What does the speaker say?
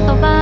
言葉